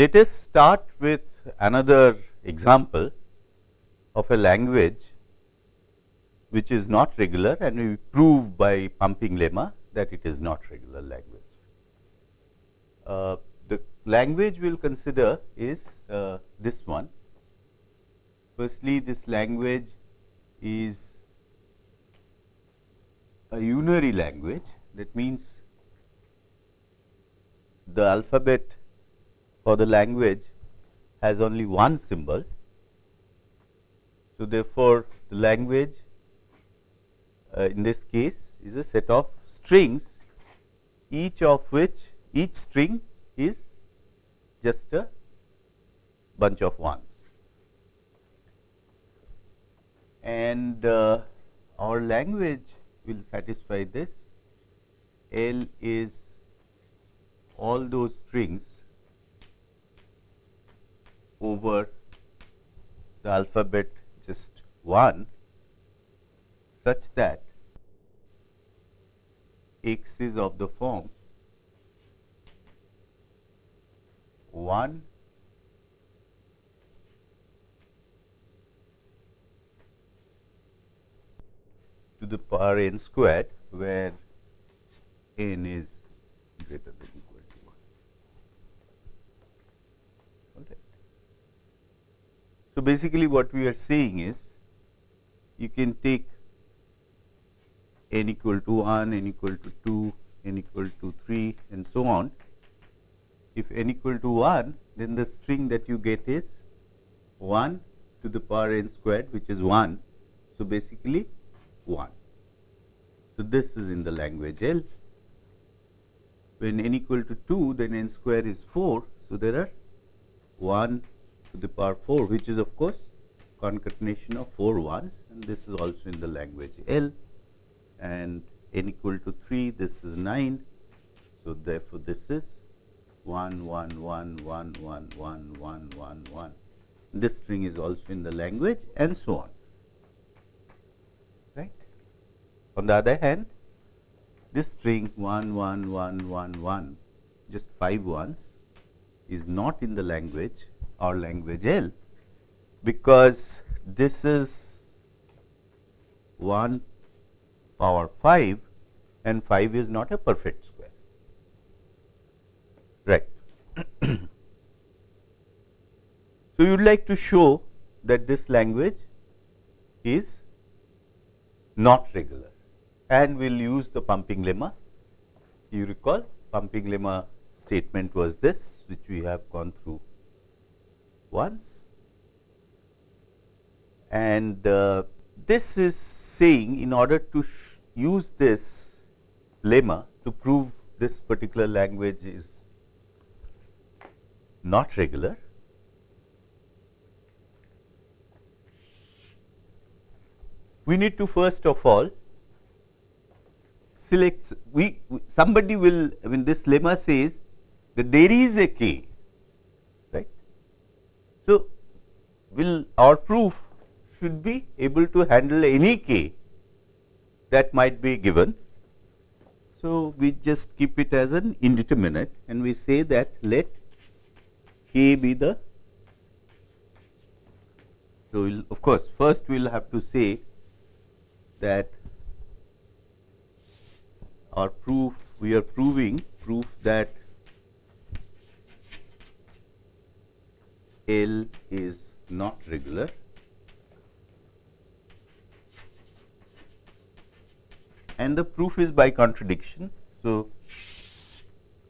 Let us start with another example of a language which is not regular and we prove by pumping lemma that it is not regular language. Uh, the language we will consider is uh, this one. Firstly, this language is a unary language that means the alphabet for the language has only one symbol. So, therefore, the language uh, in this case is a set of strings each of which each string is just a bunch of ones. And uh, our language will satisfy this. L is all those strings over the alphabet just 1 such that x is of the form 1 to the power n squared where n is greater than equal to 1. Okay. So, basically what we are saying is you can take n equal to 1, n equal to 2, n equal to 3 and so on. If n equal to 1, then the string that you get is 1 to the power n squared which is 1. So, basically 1. So, this is in the language L. When n equal to 2, then n square is 4. So, there are 1 to the power 4 which is of course concatenation of 4 ones and this is also in the language L and n equal to 3 this is 9. So, therefore, this is 1 1 1 1 1 1 1 1 1 this string is also in the language and so on right. On the other hand this string 1 1 1 1 1 just 5 ones is not in the language or language L because this is 1 power 5 and 5 is not a perfect square. Right. so, you would like to show that this language is not regular and we will use the pumping lemma. You recall pumping lemma statement was this which we have gone through once and uh, this is saying in order to use this lemma to prove this particular language is not regular. We need to first of all select we somebody will I mean this lemma says that there is a k. So, will our proof should be able to handle any k that might be given. So, we just keep it as an indeterminate and we say that let k be the. So, we'll of course, first we will have to say that our proof we are proving proof that L is not regular and the proof is by contradiction. So,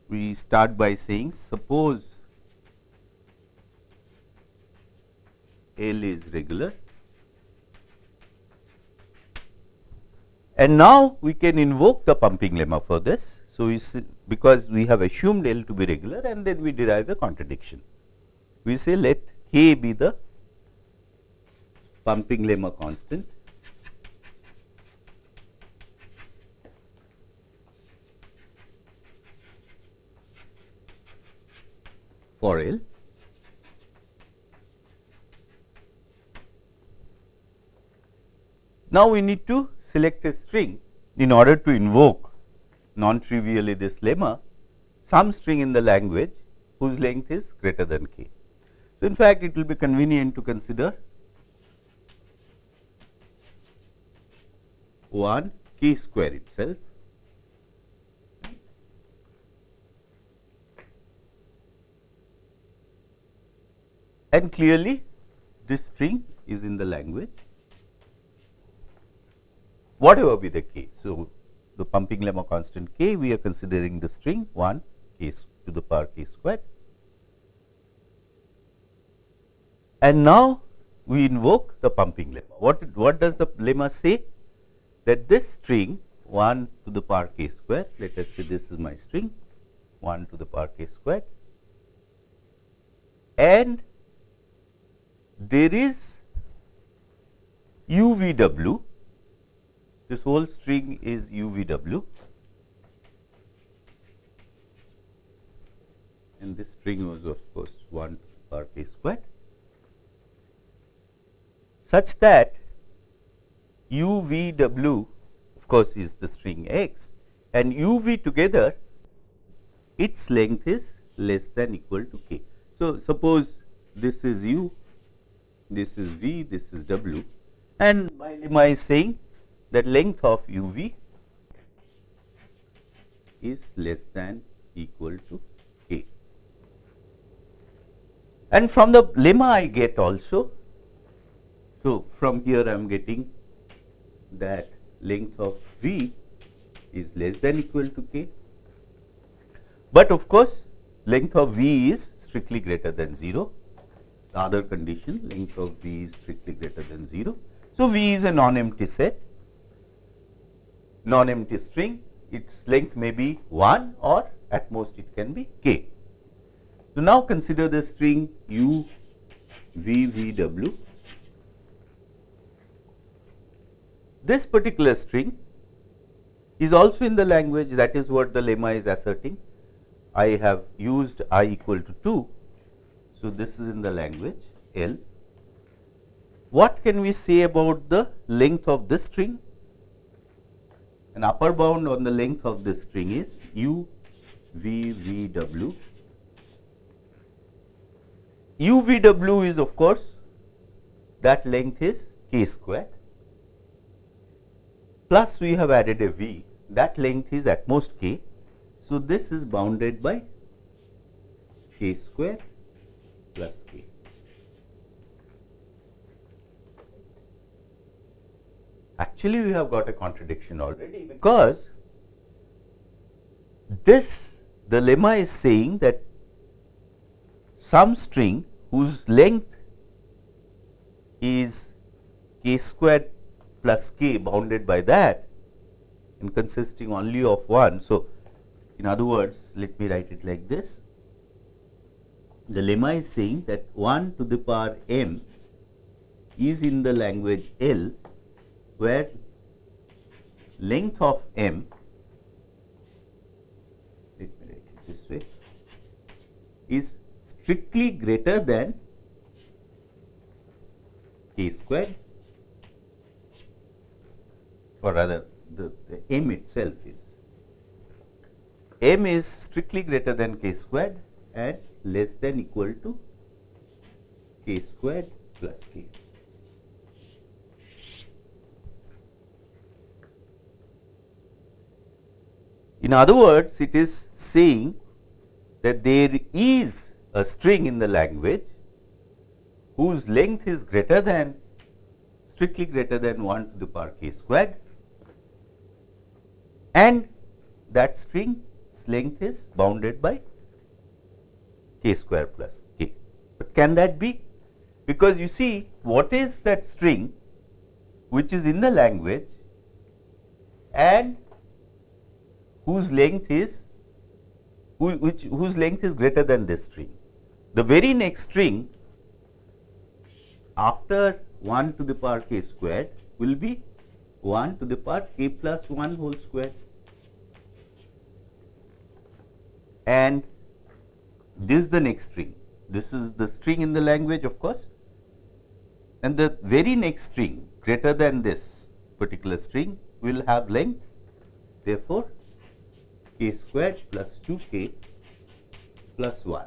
we start by saying suppose L is regular and now we can invoke the pumping lemma for this. So, we because we have assumed L to be regular and then we derive a contradiction. We say let K be the pumping lemma constant for L. Now, we need to select a string in order to invoke non trivially this lemma some string in the language whose length is greater than k. So, in fact, it will be convenient to consider. 1 k square itself. And clearly this string is in the language. Whatever be the k. So, the pumping lemma constant k we are considering the string. 1 k to the power k squared and now we invoke the pumping lemma. What, what does the lemma say? That this string 1 to the power k square, let us say this is my string 1 to the power k square and there is UVW, this whole string is UVW and this string was of course 1 to the power k squared such that UVW of course is the string x and UV together its length is less than equal to k. So, suppose this is u this is V, this is W and my lemma is saying that length of UV is less than equal to K. And from the lemma I get also, so from here I am getting that length of V is less than equal to K. But of course, length of V is strictly greater than 0 the other condition length of V is strictly greater than 0. So, V is a non-empty set, non-empty string, its length may be 1 or at most it can be k. So, now consider the string U V V W. This particular string is also in the language that is what the lemma is asserting. I have used i equal to 2 so, this is in the language L. What can we say about the length of this string? An upper bound on the length of this string is u v v w. u v w is of course that length is k square plus we have added a v that length is at most k. So, this is bounded by k square plus k. Actually, we have got a contradiction already because this the lemma is saying that some string whose length is k squared plus k bounded by that and consisting only of 1. So, in other words, let me write it like this the lemma is saying that 1 to the power m is in the language L where length of m let me write it this way is strictly greater than k squared or rather the, the m itself is m is strictly greater than k squared and less than equal to k squared plus k. In other words, it is saying that there is a string in the language whose length is greater than strictly greater than 1 to the power k squared and that string's length is bounded by k square plus k. But can that be? Because you see what is that string which is in the language and whose length is who, which whose length is greater than this string. The very next string after 1 to the power k squared will be 1 to the power k plus 1 whole square and this is the next string. This is the string in the language of course and the very next string greater than this particular string will have length therefore, k squared plus 2 k plus 1.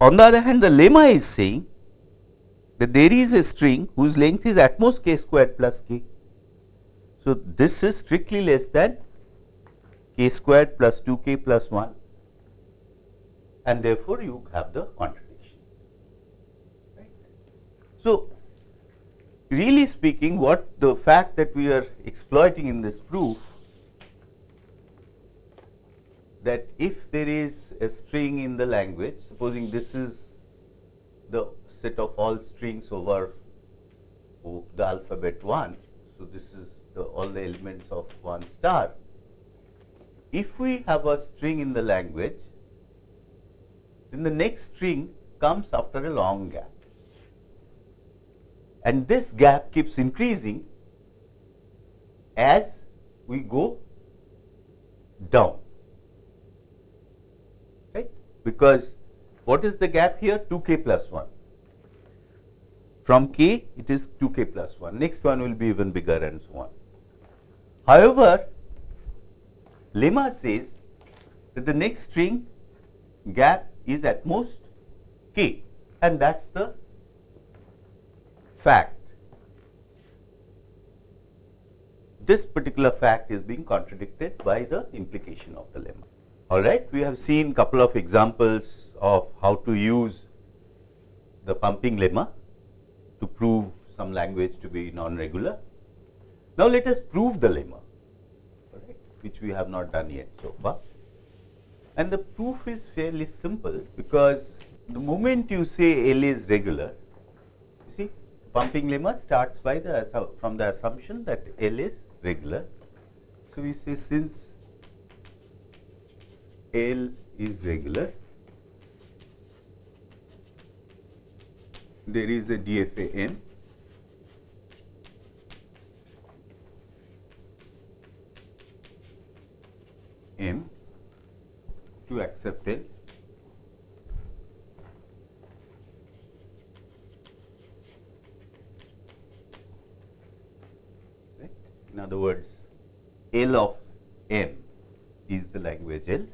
On the other hand, the lemma is saying that there is a string whose length is at most k squared plus k. So, this is strictly less than k squared plus 2k plus 1 and therefore, you have the contradiction. Right. So, really speaking what the fact that we are exploiting in this proof that if there is a string in the language, supposing this is the set of all strings over the alphabet 1. So, this is the, all the elements of 1 star. If we have a string in the language, then the next string comes after a long gap. And this gap keeps increasing as we go down right? because what is the gap here 2k plus 1 from k it is 2k plus 1 next one will be even bigger and so on. However lemma says that the next string gap is at most k and that's the fact. This particular fact is being contradicted by the implication of the lemma. All right, we have seen couple of examples of how to use the pumping lemma to prove some language to be non-regular. Now, let us prove the lemma, right, which we have not done yet so far. And the proof is fairly simple because the moment you say L is regular, you see pumping lemma starts by the from the assumption that L is regular. So, we say since L is regular. There is a DFA M. To accept L. In other words, L of M is the language L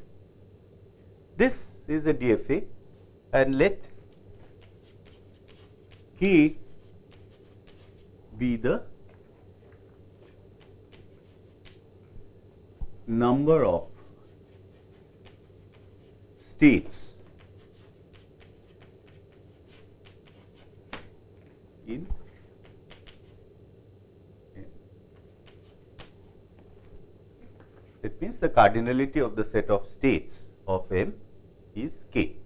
this is a DFA and let Be the number of states in It means the cardinality of the set of states of M is k.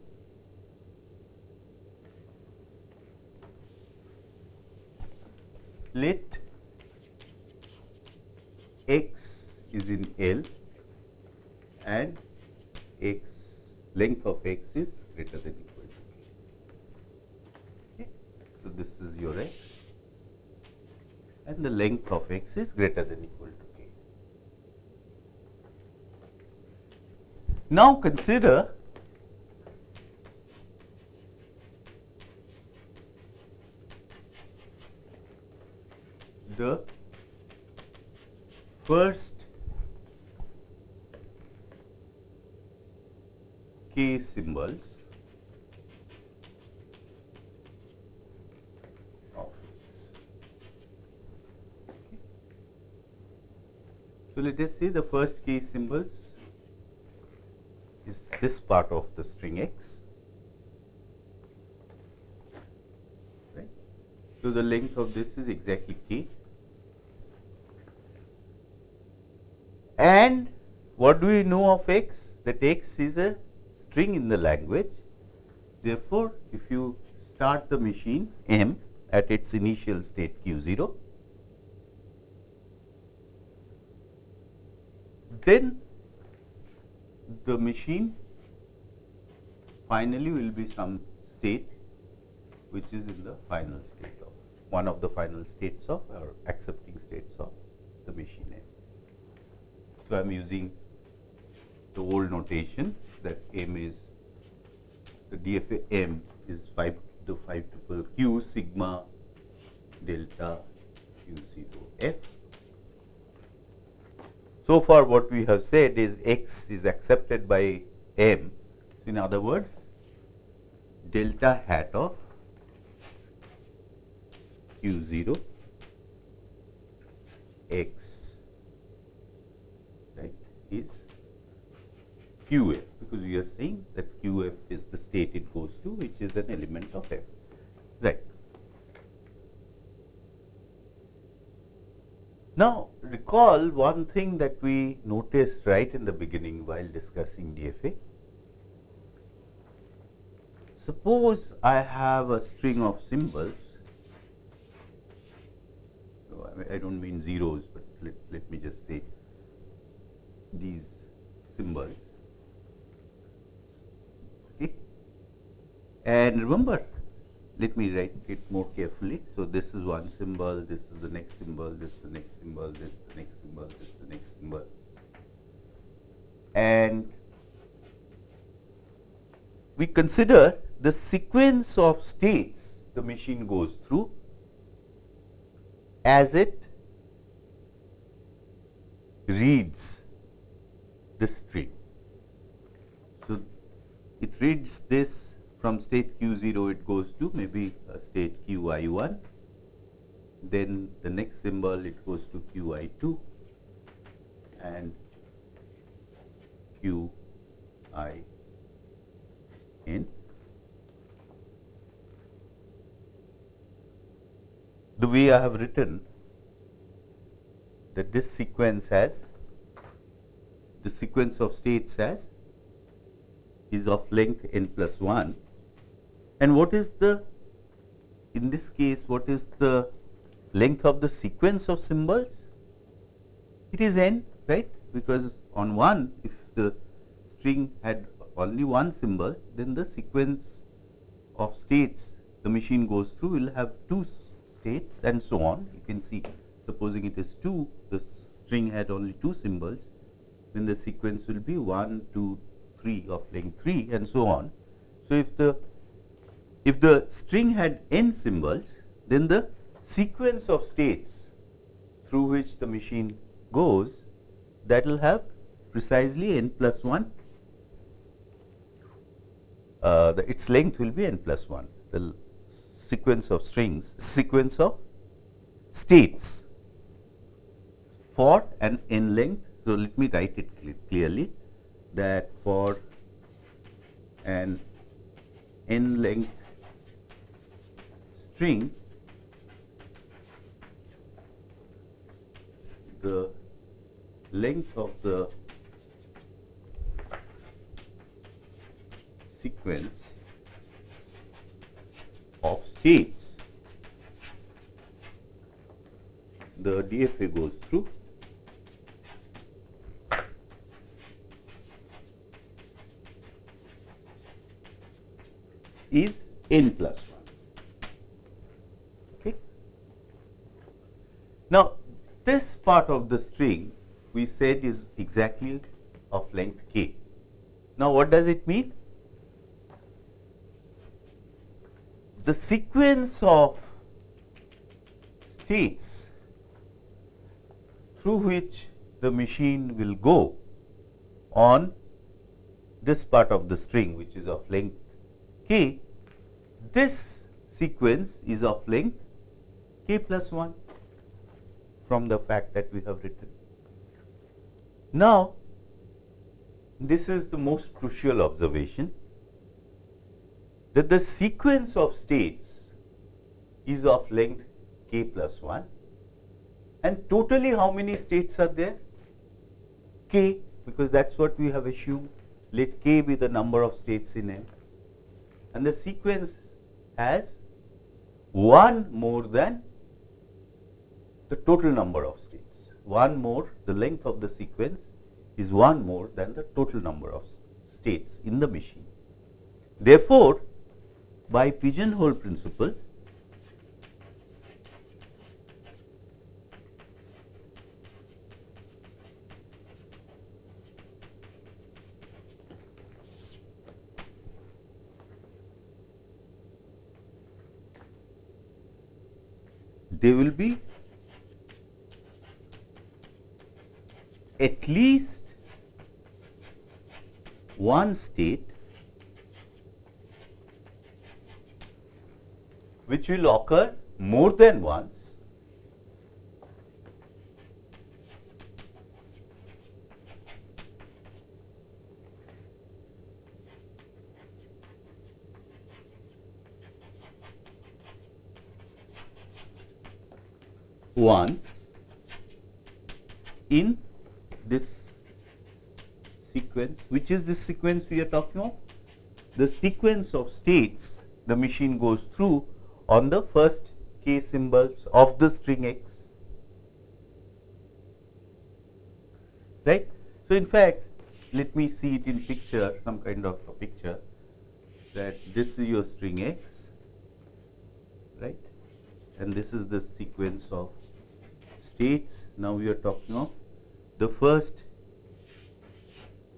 Let x is in L and x length of x is greater than equal to k. So, this is your x and the length of x is greater than equal to k. Now, consider the first k symbols. So, let us see the first k symbols is this part of the string x. Right. So, the length of this is exactly k. And what do we know of x? That x is a string in the language. Therefore, if you start the machine m at its initial state q 0, then the machine finally will be some state which is in the final state of one of the final states of or accepting states of the machine M. So, I am using the old notation that M is the DFA M is 5 the 5 tuple Q sigma delta Q 0 F. So far what we have said is X is accepted by M. In other words, delta hat of q 0 x is qf because we are saying that qf is the state it goes to which is an element of f. Right. Now, recall one thing that we noticed right in the beginning while discussing DFA. Suppose I have a string of symbols, so I, do not mean zeros, but let, let me just say these symbols. Okay. And remember, let me write it more carefully. So, this is one symbol, this is the next symbol, this is the next symbol, this is the next symbol, this is the next symbol. And we consider the sequence of states the machine goes through as it reads the string. So, it reads this from state q0 it goes to maybe a state qi1 then the next symbol it goes to qi2 and qin the way I have written that this sequence has the sequence of states has is of length n plus 1 and what is the, in this case, what is the length of the sequence of symbols? It is n, right? Because on 1, if the string had only one symbol, then the sequence of states the machine goes through will have two states and so on. You can see, supposing it is 2, the string had only two symbols, then the sequence will be 1, 2, 3 of length 3 and so on. So, if the if the string had n symbols, then the sequence of states through which the machine goes, that will have precisely n plus 1. Uh, the, its length will be n plus 1, the sequence of strings, sequence of states for an n length. So, let me write it clearly that for an n length string the length of the sequence of states the DFA goes through is n plus Now, this part of the string we said is exactly of length k. Now, what does it mean? The sequence of states through which the machine will go on this part of the string which is of length k, this sequence is of length k plus 1 from the fact that we have written. Now, this is the most crucial observation that the sequence of states is of length k plus 1 and totally how many states are there? k because that is what we have assumed let k be the number of states in M and the sequence has one more than the total number of states. One more, the length of the sequence is one more than the total number of states in the machine. Therefore, by pigeonhole principle, they will be at least one state which will occur more than once once in this sequence. Which is this sequence we are talking of? The sequence of states the machine goes through on the first k symbols of the string x. Right? So, in fact, let me see it in picture, some kind of a picture that this is your string x, right? And this is the sequence of states. Now we are talking of the first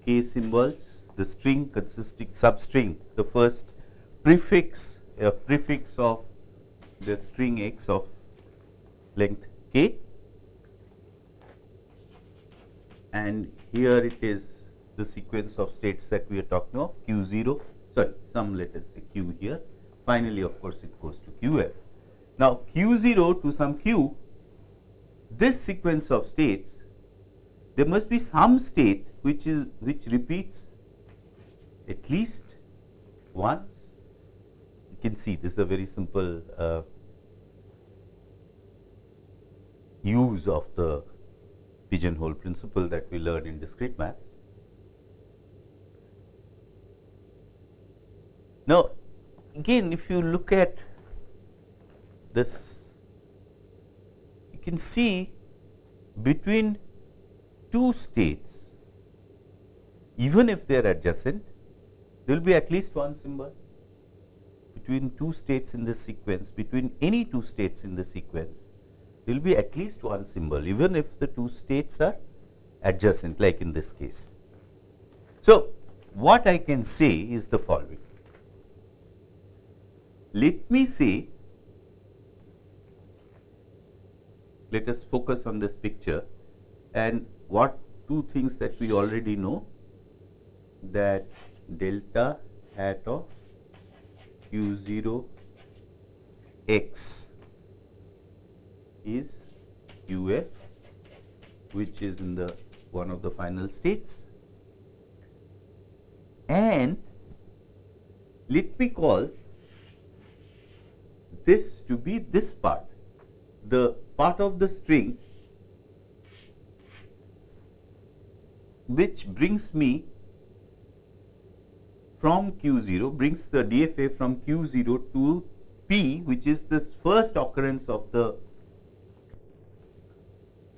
k symbols, the string consisting substring, the first prefix, a prefix of the string x of length k. And here it is the sequence of states that we are talking of q0 sorry some let us say q here. Finally of course it goes to qf now q0 to some q this sequence of states there must be some state which is which repeats at least once. You can see this is a very simple uh, use of the pigeonhole principle that we learned in discrete maths. Now, again if you look at this, can see between two states, even if they are adjacent, there will be at least one symbol between two states in the sequence, between any two states in the sequence, there will be at least one symbol, even if the two states are adjacent, like in this case. So, what I can say is the following. Let me say, let us focus on this picture. And what two things that we already know that delta hat of q0 x is qf which is in the one of the final states. And let me call this to be this part the part of the string which brings me from Q0 brings the DFA from Q0 to P which is this first occurrence of the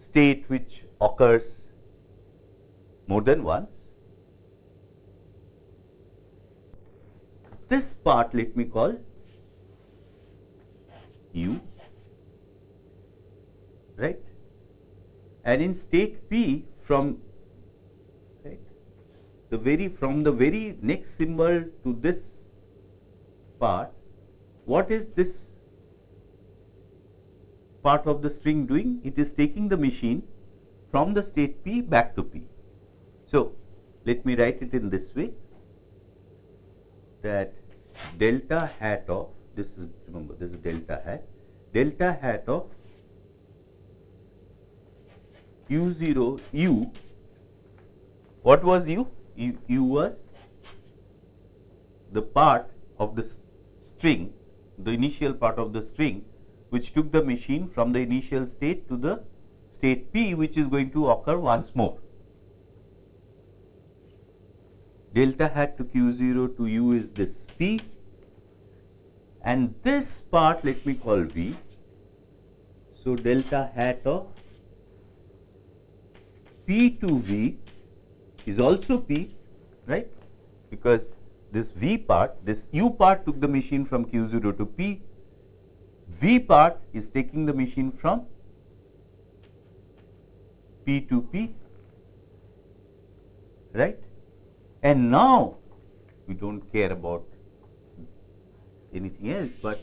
state which occurs more than once. This part let me call U right and in state P from right the very from the very next symbol to this part, what is this part of the string doing? It is taking the machine from the state P back to P. So, let me write it in this way that delta hat of this is remember this is delta hat delta hat of u0 u what was u u, u was the part of the string, the initial part of the string which took the machine from the initial state to the state P which is going to occur once more. Delta hat to Q0 to U is this P and this part let me call V. So, delta hat of P to V is also P, right? Because this V part, this U part took the machine from Q0 to P, V part is taking the machine from P to P, right? And now we don't care about anything else, but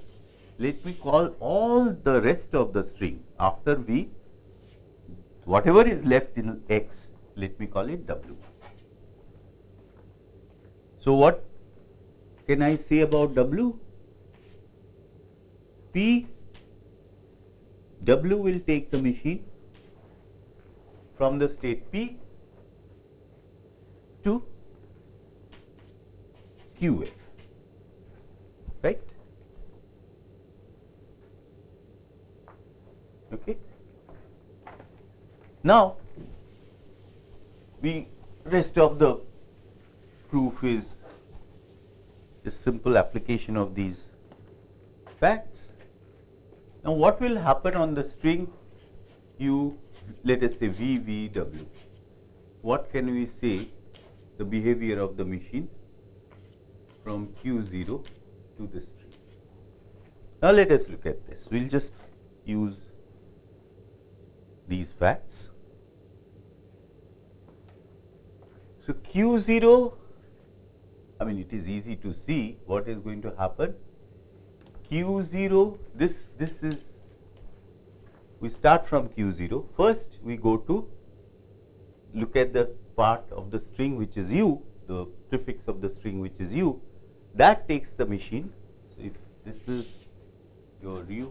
let me call all the rest of the string after V, whatever is left in X, let me call it W. So, what can I say about W? P W will take the machine from the state P to QF, right? Okay. Now, the rest of the proof is a simple application of these facts. Now, what will happen on the string U, let us say VVW? What can we say the behavior of the machine from Q0 to this string? Now, let us look at this. We will just use these facts. So, Q0 I mean it is easy to see what is going to happen. Q0 this this is we start from Q0 first we go to look at the part of the string which is u the prefix of the string which is u that takes the machine. So, if this is your u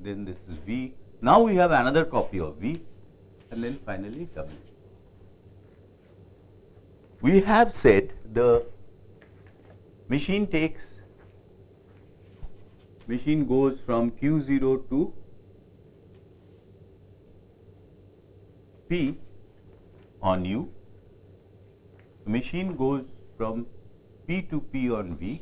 then this is v now we have another copy of v and then finally w we have said the machine takes machine goes from q0 to p on u. The machine goes from p to p on v.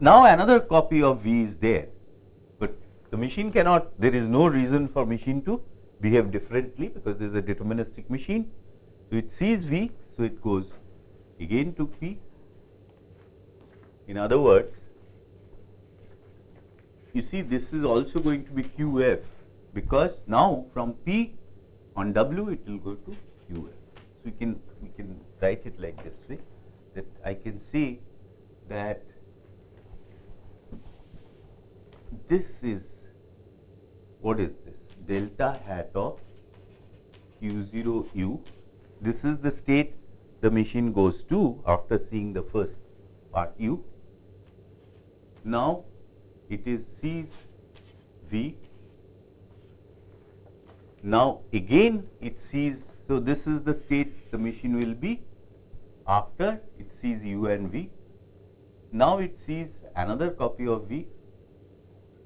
Now another copy of v is there but the machine cannot there is no reason for machine to behave differently because there is a deterministic machine. So, it sees V, so it goes again to P. In other words, you see this is also going to be QF because now from P on W it will go to QF. So, we can we can write it like this way that I can say that this is what is delta hat of q0 u. This is the state the machine goes to after seeing the first part u. Now, it is sees v. Now, again it sees, so this is the state the machine will be after it sees u and v. Now, it sees another copy of v.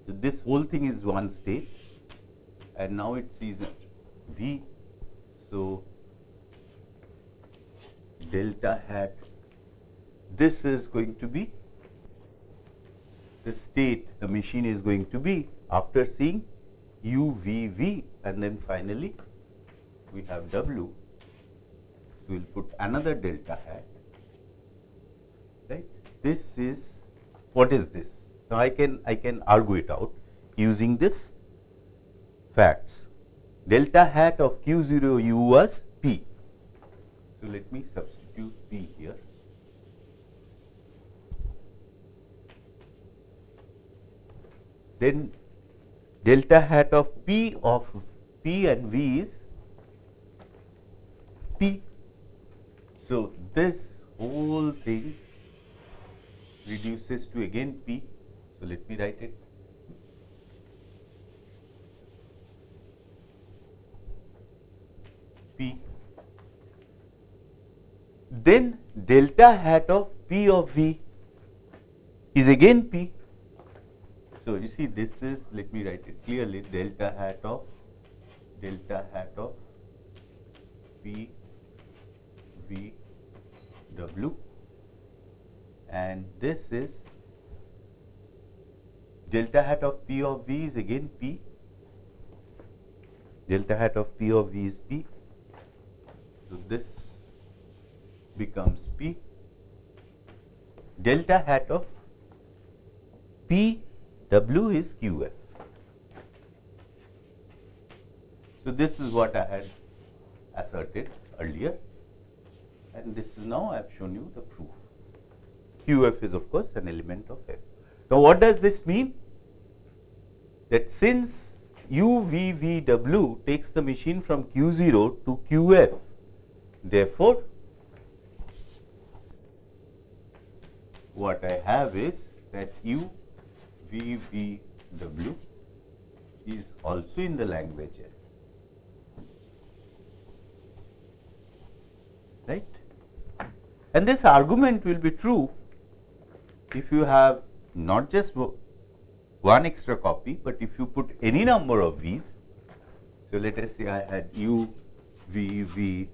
So, this whole thing is one state and now it sees V. So, delta hat. This is going to be the state the machine is going to be after seeing u v v and then finally we have w. So we'll put another delta hat. Right? This is what is this? Now i can i can argue it out using this facts. Delta hat of Q0 u was P. So, let me substitute P here. Then delta hat of P of P and V is P. So, this whole thing reduces to again P. So, let me write it P. Then delta hat of P of V is again P. So, you see this is let me write it clearly delta hat of delta hat of P V W and this is delta hat of P of V is again P delta hat of P of V is P so, this becomes P delta hat of P W is QF. So, this is what I had asserted earlier and this is now I have shown you the proof. QF is of course an element of F. Now, what does this mean? That since UVVW takes the machine from Q0 to QF Therefore, what I have is that u v v w is also in the language L. Right? And this argument will be true if you have not just one extra copy, but if you put any number of v's. So, let us say I had u v v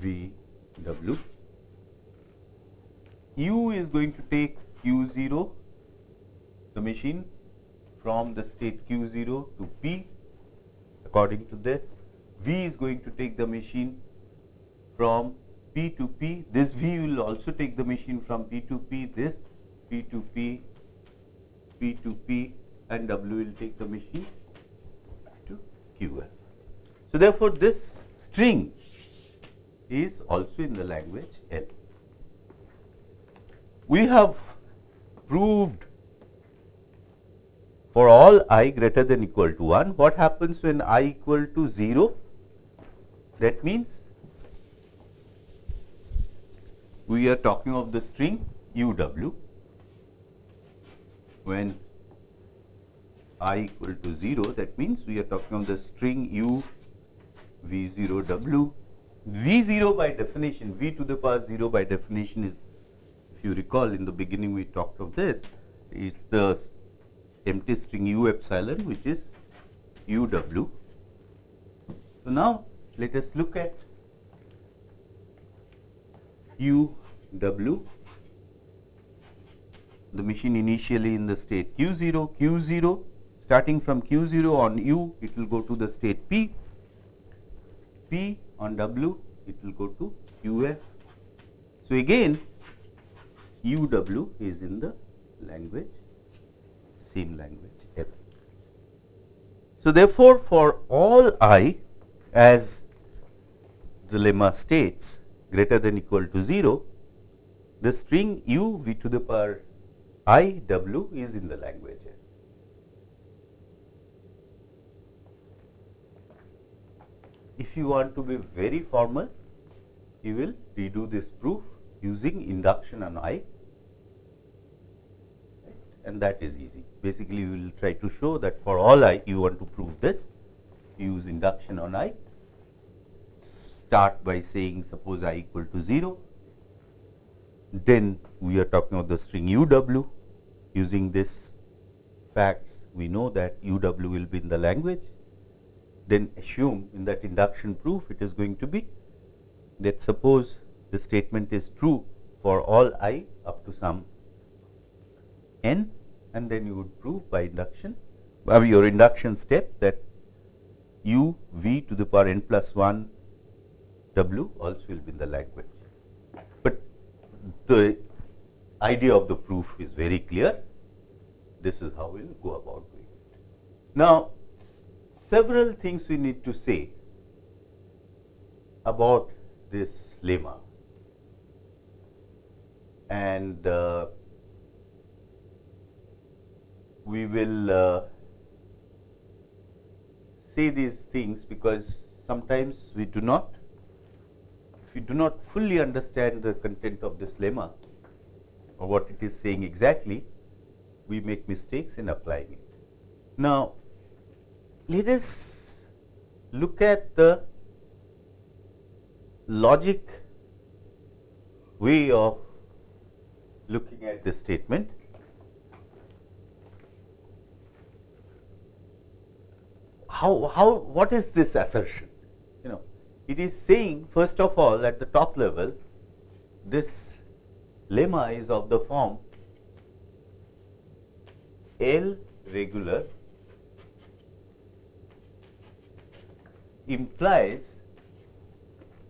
v w. u is going to take q 0 the machine from the state q 0 to p according to this. v is going to take the machine from P to P. This V will also take the machine from P to P, this P to P, P to P and W will take the machine to QL. So, therefore, this string is also in the language L. We have proved for all i greater than equal to 1, what happens when i equal to 0? That means we are talking of the string uw when i equal to 0 that means we are talking of the string u v0 w v0 by definition v to the power 0 by definition is if you recall in the beginning we talked of this is the empty string u epsilon which is uw. So, now let us look at u w the machine initially in the state q0 q0 starting from q0 on u it will go to the state p p on w it will go to uf so again uw is in the language same language L. So, therefore, for all i as the lemma states greater than equal to 0 the string u v to the power i w is in the language If you want to be very formal, you will redo this proof using induction on i and that is easy. Basically, we will try to show that for all i you want to prove this, use induction on i, start by saying suppose i equal to 0, then we are talking of the string uw using this facts we know that uw will be in the language then assume in that induction proof it is going to be that suppose the statement is true for all i up to some n and then you would prove by induction by your induction step that u v to the power n plus 1 w also will be in the language But the idea of the proof is very clear. This is how we will go about doing it. Now, several things we need to say about this lemma and uh, we will uh, say these things because sometimes we do not if you do not fully understand the content of this lemma or what it is saying exactly, we make mistakes in applying it. Now, let us look at the logic way of looking at this statement. How, how, what is this assertion? You know, it is saying first of all at the top level this lemma is of the form L regular implies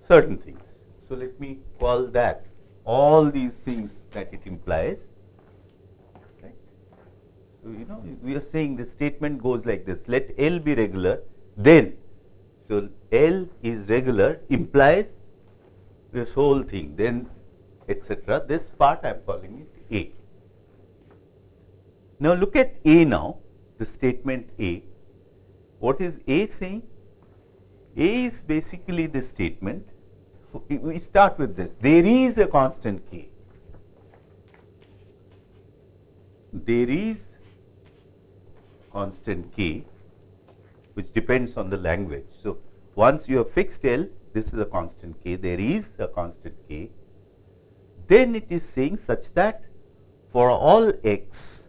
certain things. So, let me call that all these things that it implies. Right. So, you know we are saying the statement goes like this let L be regular then so, L is regular implies this whole thing then etc. This part I am calling it A. Now, look at A now the statement A. What is A saying? A is basically the statement. We start with this. There is a constant k. There is constant k which depends on the language. So, once you have fixed L, this is a constant k, there is a constant k, then it is saying such that for all x,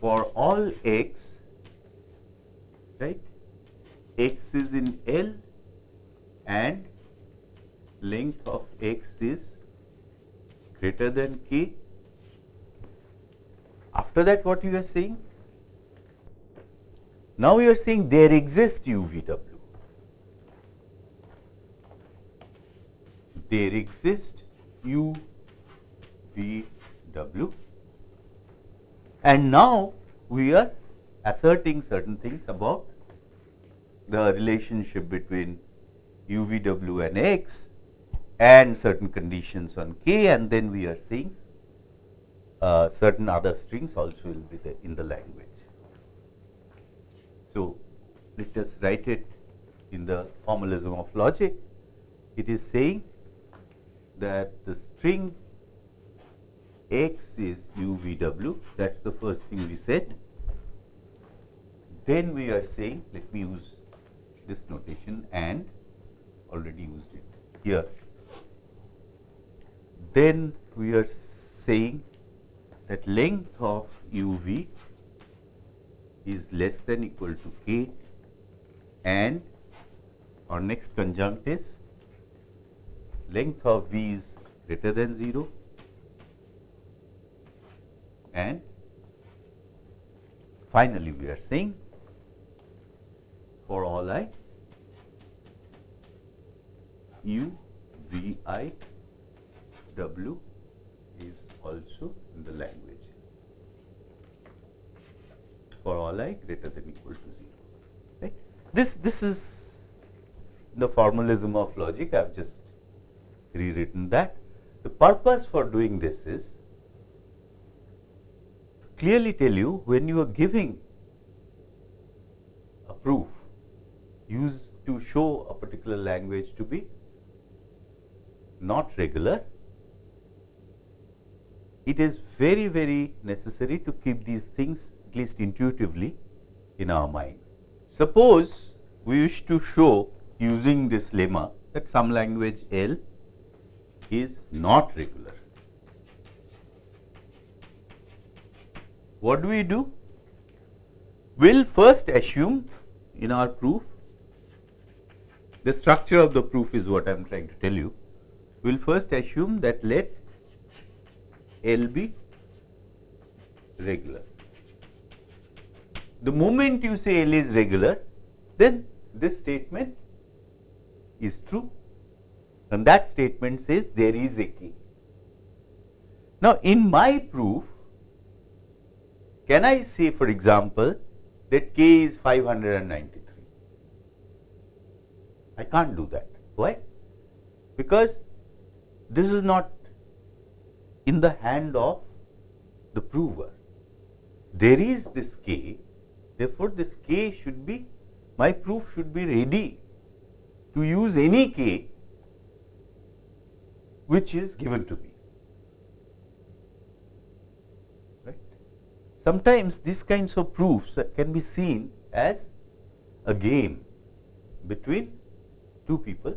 for all x, right, x is in L and length of x is greater than k. After that what you are saying? Now you are saying there exists UVW. There exists UVW and now we are asserting certain things about the relationship between UVW and X and certain conditions on K and then we are saying uh, certain other strings also will be there in the language. So, let us write it in the formalism of logic. It is saying that the string x is UVW, that is the first thing we said. Then we are saying, let me use this notation and already used it here. Then we are saying that length of UV is less than equal to k and our next conjunct is length of v is greater than 0 and finally we are saying for all i u v i w is also in the language for all i greater than equal to 0. Right? This, this is the formalism of logic. I have just rewritten that. The purpose for doing this is clearly tell you when you are giving a proof used to show a particular language to be not regular, it is very, very necessary to keep these things at least intuitively in our mind. Suppose we wish to show using this lemma that some language L is not regular. What do we do? We will first assume in our proof, the structure of the proof is what I am trying to tell you. We will first assume that let L be regular. The moment you say L is regular, then this statement is true and that statement says there is a k. Now, in my proof, can I say for example that k is 593? I can't do that. Why? Because this is not in the hand of the prover. There is this k Therefore, this k should be my proof should be ready to use any k which is given to me. Right? Sometimes these kinds of proofs can be seen as a game between two people.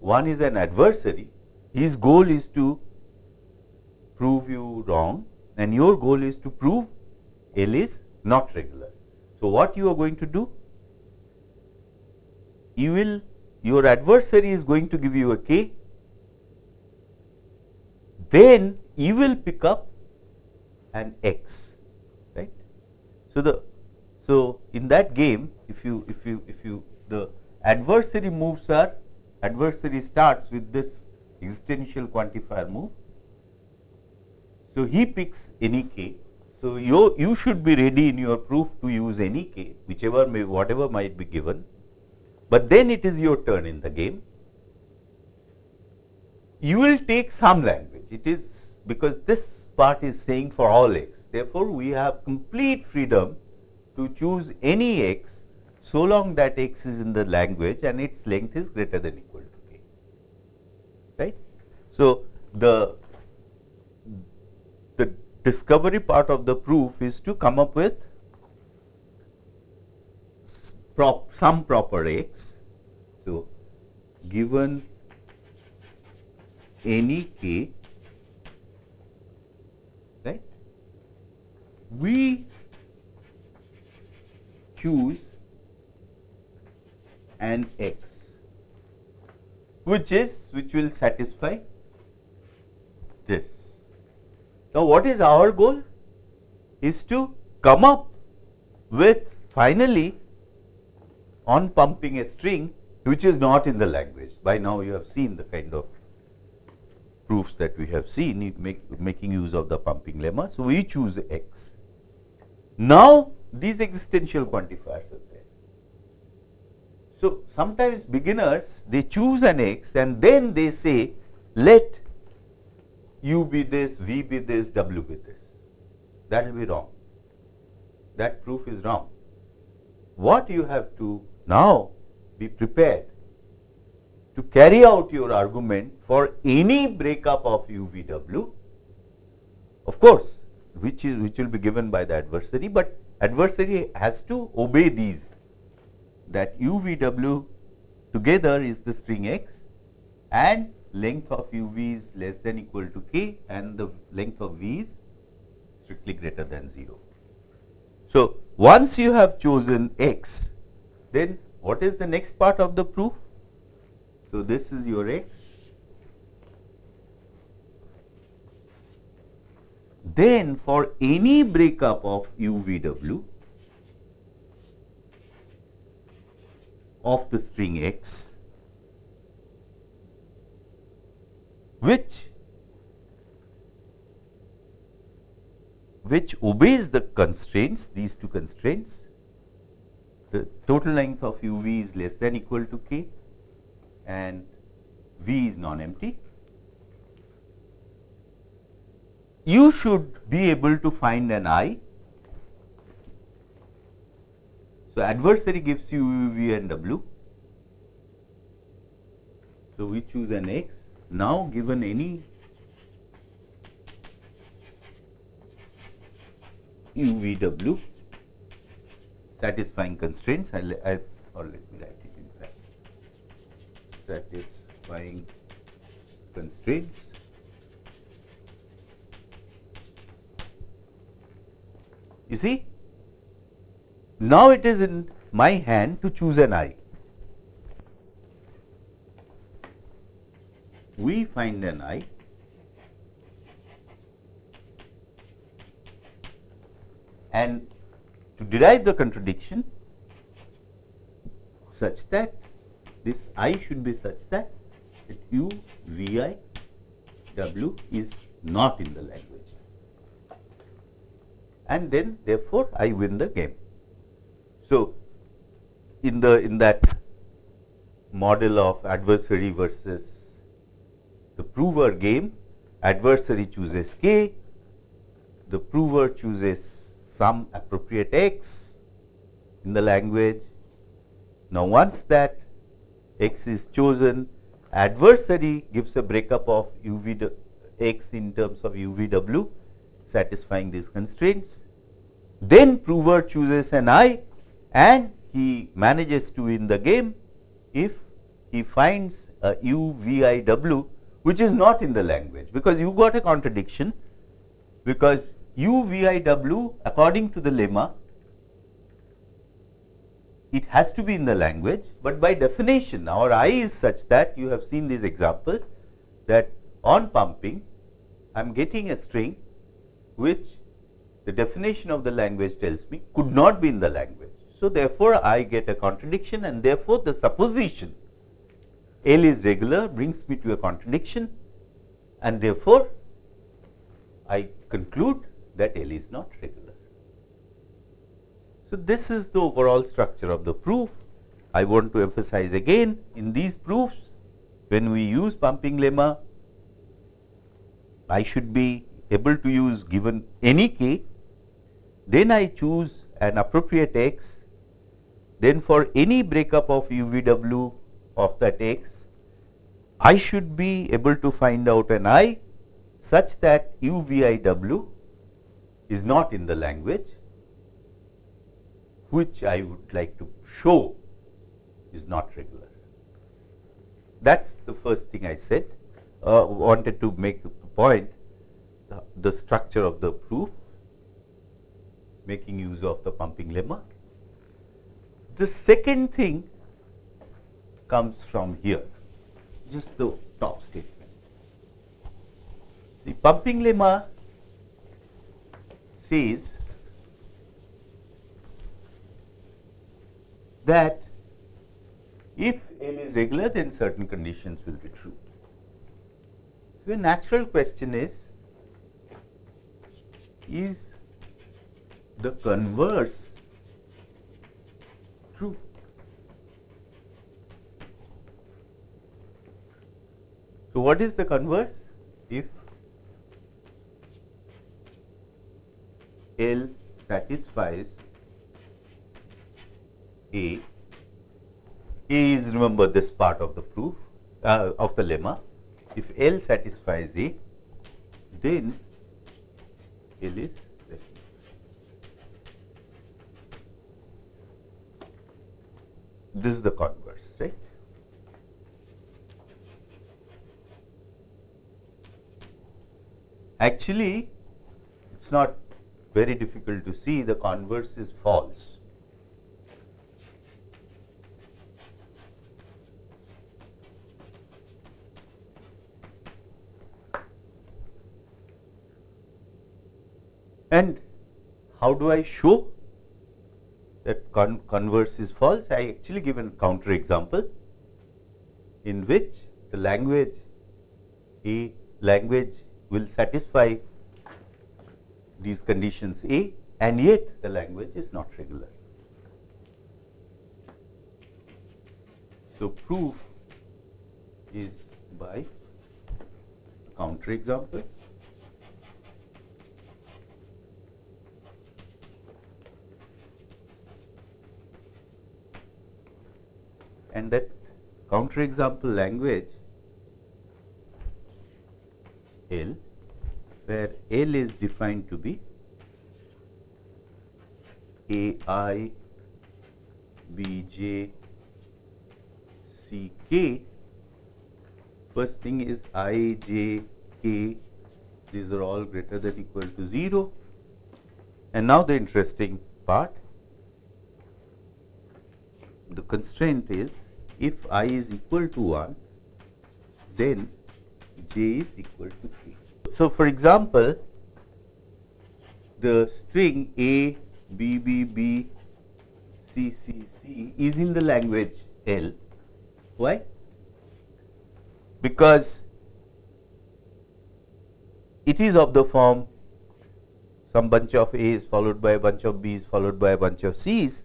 One is an adversary, his goal is to prove you wrong and your goal is to prove L is not regular. So, what you are going to do? You will your adversary is going to give you a k, then you will pick up an x, right. So, the so in that game if you if you if you the adversary moves are adversary starts with this existential quantifier move. So, he picks any k so, you, you should be ready in your proof to use any k, whichever may, whatever might be given, but then it is your turn in the game. You will take some language, it is because this part is saying for all x. Therefore, we have complete freedom to choose any x so long that x is in the language and its length is greater than equal to k. Right? So, the the discovery part of the proof is to come up with prop, some proper x. So, given any k, right, we choose an x which is which will satisfy this. Now, what is our goal? Is to come up with finally on pumping a string which is not in the language. By now, you have seen the kind of proofs that we have seen make, making use of the pumping lemma. So, we choose x. Now, these existential quantifiers. So, sometimes beginners they choose an x and then they say let u be this, v be this, w be this. That will be wrong. That proof is wrong. What you have to now be prepared to carry out your argument for any breakup of UVW, of course, which is which will be given by the adversary, but adversary has to obey these that UVW together is the string x and length of UV is less than equal to k and the length of V is strictly greater than 0. So, once you have chosen x, then what is the next part of the proof? So, this is your x. Then for any breakup of UVW of the string x, which which obeys the constraints, these two constraints, the total length of uv is less than equal to k and v is non-empty. You should be able to find an i. So, adversary gives you u, v and w. So, we choose an x. Now, given any u, v, w satisfying constraints, I'll, I'll, or let me write it in fact, satisfying constraints. You see, now it is in my hand to choose an i. We find an i and to derive the contradiction such that this i should be such that that u v i w is not in the language and then therefore I win the game. So, in the in that model of adversary versus the prover game adversary chooses k the prover chooses some appropriate x in the language. Now, once that x is chosen, adversary gives a breakup of uv x in terms of uvw satisfying these constraints. Then prover chooses an i and he manages to win the game if he finds a u v i w which is not in the language because you got a contradiction because u v i w according to the lemma it has to be in the language, but by definition our i is such that you have seen these examples that on pumping I am getting a string which the definition of the language tells me could not be in the language. So, therefore, I get a contradiction and therefore, the supposition L is regular brings me to a contradiction and therefore, I conclude that L is not regular. So, this is the overall structure of the proof. I want to emphasize again in these proofs when we use pumping lemma I should be able to use given any k then I choose an appropriate x then for any breakup of UVW of that x I should be able to find out an i such that UVIW is not in the language which I would like to show is not regular. That's the first thing I said. Uh, wanted to make the point, the structure of the proof, making use of the pumping lemma. The second thing comes from here, just the top statement. The pumping lemma says that if L is regular, then certain conditions will be true. So, a natural question is, is the converse So, what is the converse? If L satisfies A, A is remember this part of the proof uh, of the lemma. If L satisfies A, then L is This is the converse, right? Actually, it's not very difficult to see the converse is false. And how do I show that con converse is false? I actually give a counter example in which the language a language will satisfy these conditions A and yet the language is not regular. So, proof is by counter example. And that counter example language L where L is defined to be A i B j C k. First thing is i j k these are all greater than equal to 0 and now the interesting part the constraint is if i is equal to 1 then j is equal to 3 so, for example, the string A, B, B, B, C, C, C is in the language L. Why? Because it is of the form some bunch of A's followed by a bunch of B's followed by a bunch of C's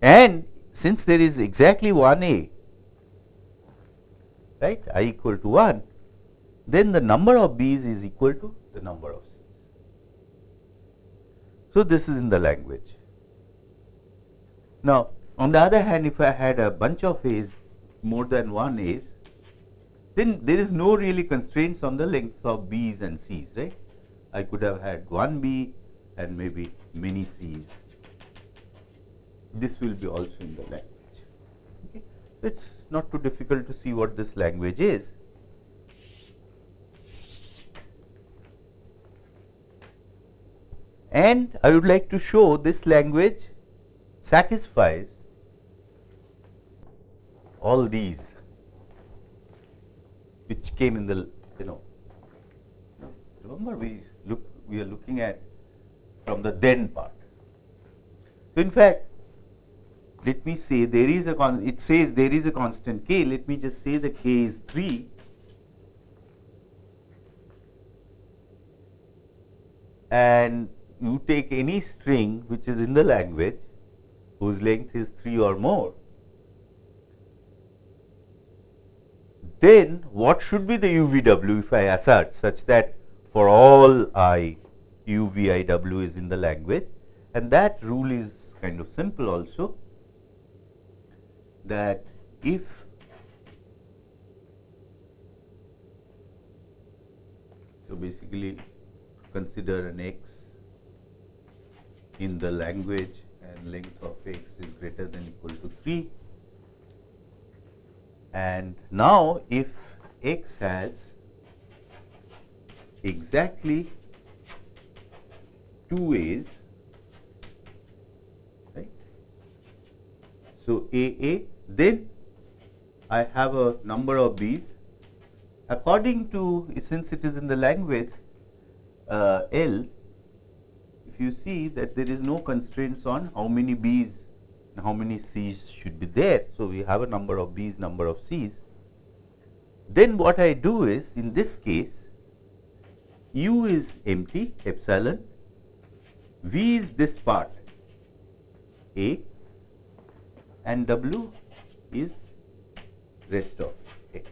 and since there is exactly one A, right, i equal to 1, then the number of B's is equal to the number of C's. So, this is in the language. Now, on the other hand, if I had a bunch of A's, more than one A's, then there is no really constraints on the length of B's and C's, right. I could have had one B and maybe many C's. This will be also in the language. Okay. It is not too difficult to see what this language is. and I would like to show this language satisfies all these which came in the you know remember we look we are looking at from the then part. So, in fact, let me say there is a con it says there is a constant k. Let me just say the k is 3 and you take any string which is in the language whose length is 3 or more, then what should be the UVW if I assert such that for all i UVIW is in the language and that rule is kind of simple also that if so basically consider an x in the language and length of x is greater than equal to 3. And now if x has exactly two a's, right? So AA, then I have a number of b's. According to, since it is in the language uh, L, if you see that there is no constraints on how many b's and how many c's should be there. So we have a number of b's, number of c's. Then what I do is, in this case, u is empty, epsilon, v is this part, a, and w is rest of x.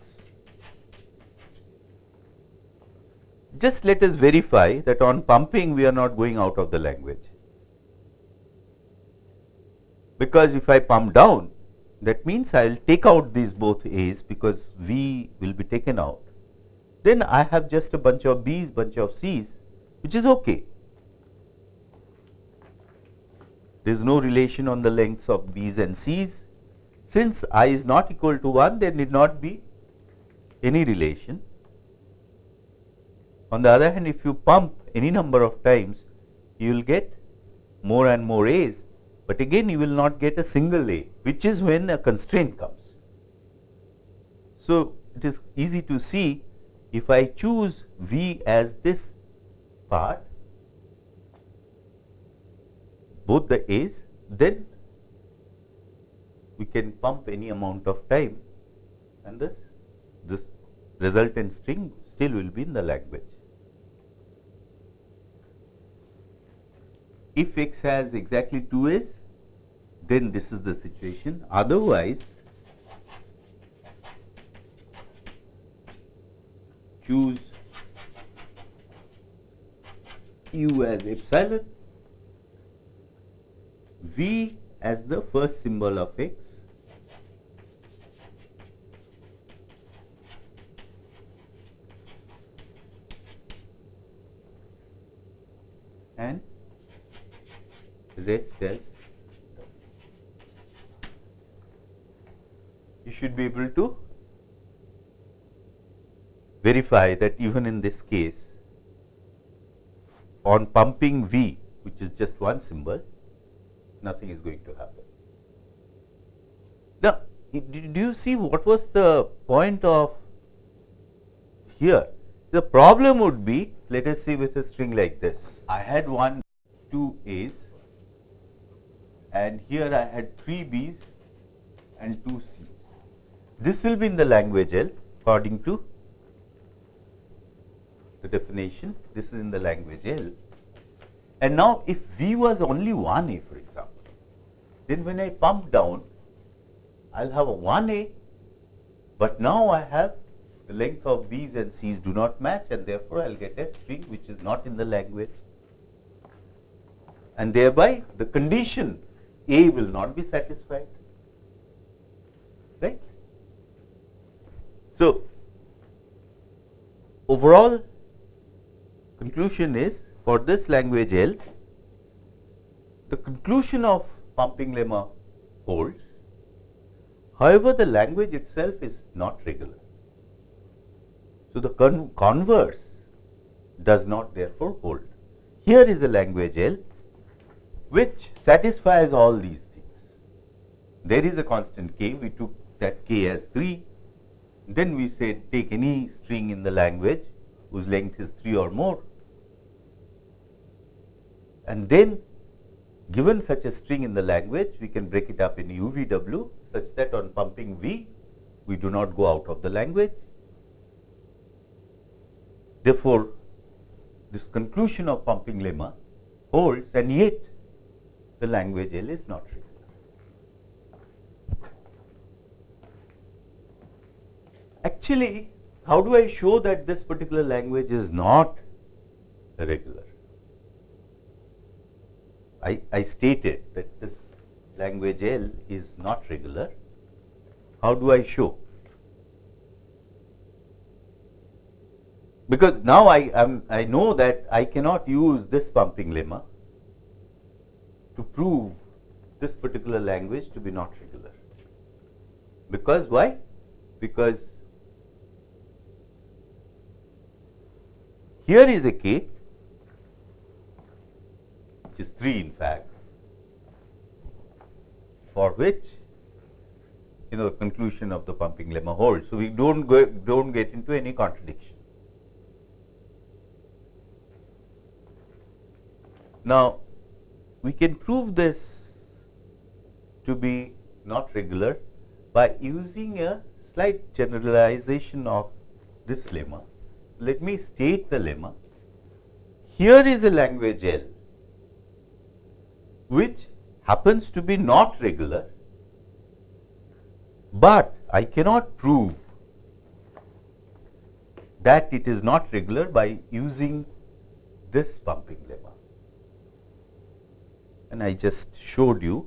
Just let us verify that on pumping we are not going out of the language. Because if I pump down, that means I will take out these both A's because V will be taken out. Then I have just a bunch of B's, bunch of C's, which is okay. There is no relation on the lengths of B's and C's. Since i is not equal to 1, there need not be any relation. On the other hand, if you pump any number of times, you will get more and more A's, but again you will not get a single A, which is when a constraint comes. So, it is easy to see if I choose V as this part, both the A's, then we can pump any amount of time and this, this resultant string still will be in the lag language. If x has exactly 2 a's, then this is the situation. Otherwise, choose u as epsilon, v as the first symbol of x. And rest as you should be able to verify that even in this case on pumping V which is just one symbol nothing is going to happen. Now, do you see what was the point of here? The problem would be, let us see with a string like this, I had one, two A's and here I had three B's and two C's. This will be in the language L according to the definition. This is in the language L. And now if V was only one A for example, then when I pump down, I'll have a 1A, but now I have the length of B's and C's do not match and therefore I'll get a string which is not in the language. And thereby the condition A will not be satisfied. Right? So, overall conclusion is for this language L, the conclusion of pumping lemma holds. However, the language itself is not regular. So, the con converse does not therefore hold. Here is a language L which satisfies all these things. There is a constant k, we took that k as 3. Then we said take any string in the language whose length is 3 or more. And then given such a string in the language, we can break it up in UVW such that on pumping V, we do not go out of the language. Therefore, this conclusion of pumping lemma holds and yet the language L is not regular. Actually, how do I show that this particular language is not regular? I, I stated that this language L is not regular. How do I show? because now I am I know that I cannot use this pumping lemma to prove this particular language to be not regular. Because why? Because here is a k 3 in fact for which you know the conclusion of the pumping lemma holds. So, we do not go do not get into any contradiction. Now, we can prove this to be not regular by using a slight generalization of this lemma. Let me state the lemma. Here is a language L which happens to be not regular, but I cannot prove that it is not regular by using this pumping lemma. And I just showed you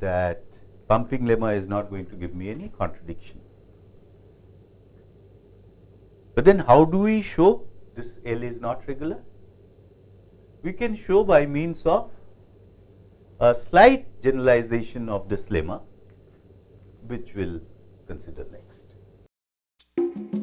that pumping lemma is not going to give me any contradiction. But then how do we show this L is not regular? We can show by means of a slight generalization of this lemma which we will consider next.